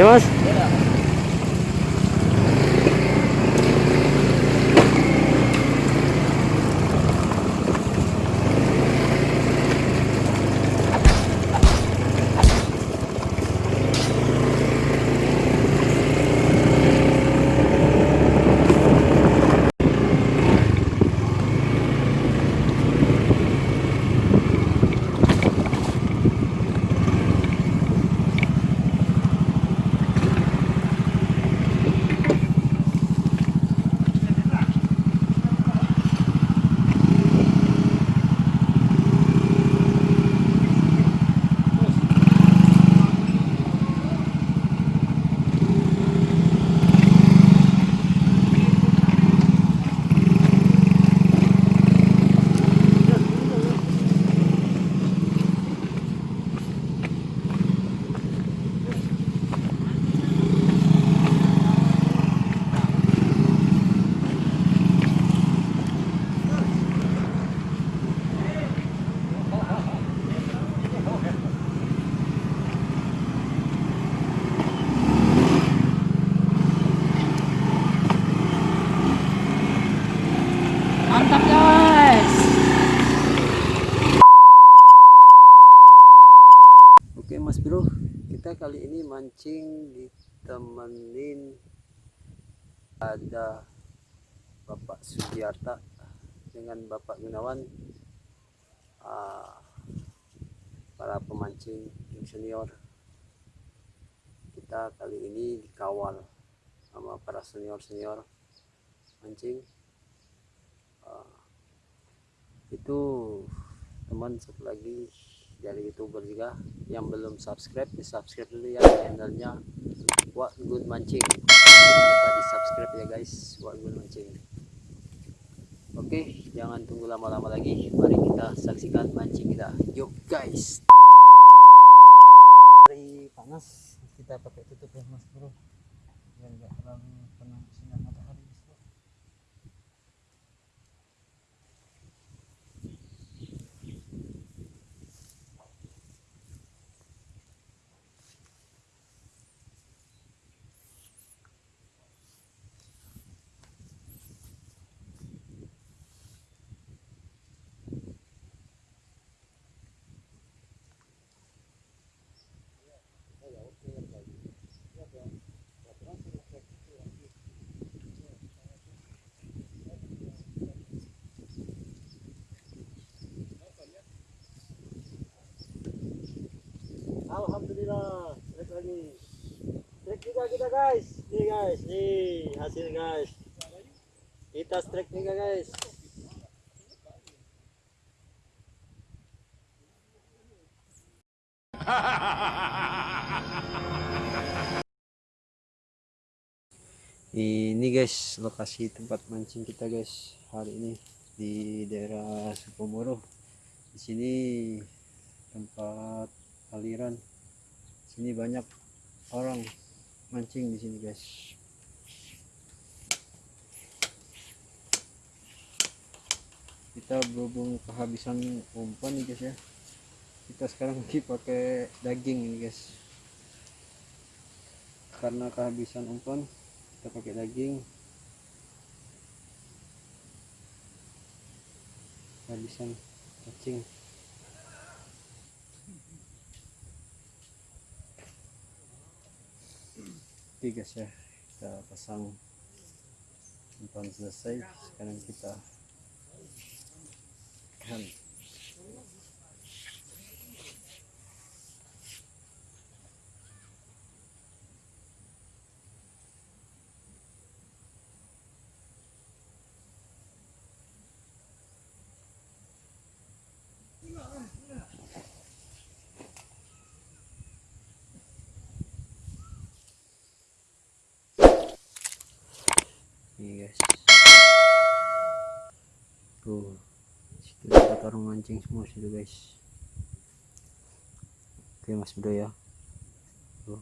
Ya mas? Mantap guys. Oke Mas Bro, kita kali ini mancing ditemenin ada Bapak Sugiarta dengan Bapak Gunawan ah, para pemancing senior. Kita kali ini dikawal sama para senior-senior mancing. Ah, itu teman satu lagi dari youtuber juga yang belum subscribe di subscribe dulu ya channelnya. What Good Mancing. Lupa di subscribe ya guys What Good Mancing. Oke jangan tunggu lama-lama lagi. Mari kita saksikan mancing kita. Yuk guys. Hari panas kita pakai tutup ya mas bro. Biar nggak terlalu kena sinar matahari mas bro Alhamdulillah, strike lagi. Juga kita guys. Nih guys, nih hasil guys. Kita strike juga guys. Ini guys lokasi tempat mancing kita guys hari ini di daerah Sukomoro. Di sini tempat aliran. Sini banyak orang mancing di sini guys. Kita berhubung kehabisan umpan nih guys ya. Kita sekarang lagi pakai daging ini guys. Karena kehabisan umpan, kita pakai daging. Kehabisan cacing. Guys ya, kita pasang umpan selesai. Sekarang kita kan Ini guys. Tuh. Situ dapat mancing semua situ guys. Oke Mas Bro ya. Tuh.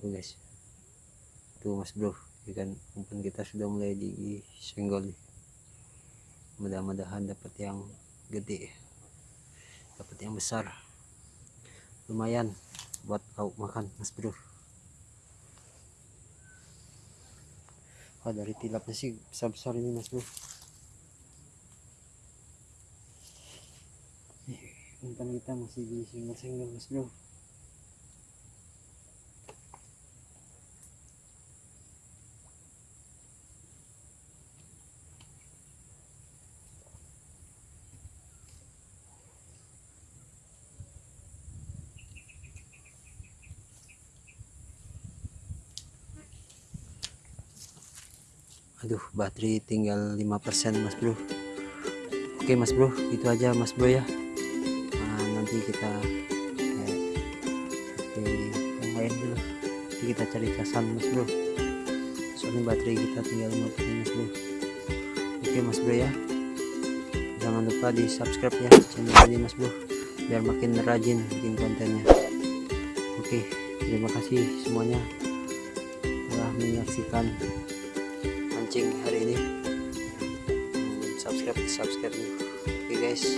Tuh guys. Tuh Mas Bro, ikan umpan kita sudah mulai disenggol nih. mudah-mudahan dapat yang gede dapat yang besar. Lumayan buat lauk makan mas bro. Oh dari tilapnya sih besar-besar ini mas bro. Umpan kita masih di single-single mas bro aduh baterai tinggal 5% mas bro. Oke mas bro itu aja mas bro ya. Nah, nanti kita eh, oke, yang lain dulu. Nanti kita cari casan mas bro. Soalnya baterai kita tinggal 5% mas bro. Oke mas bro ya. Jangan lupa di subscribe ya channel ini mas bro biar makin rajin bikin kontennya. Oke terima kasih semuanya telah menyaksikan mancing hari ini. Subscribe subscribe. Oke guys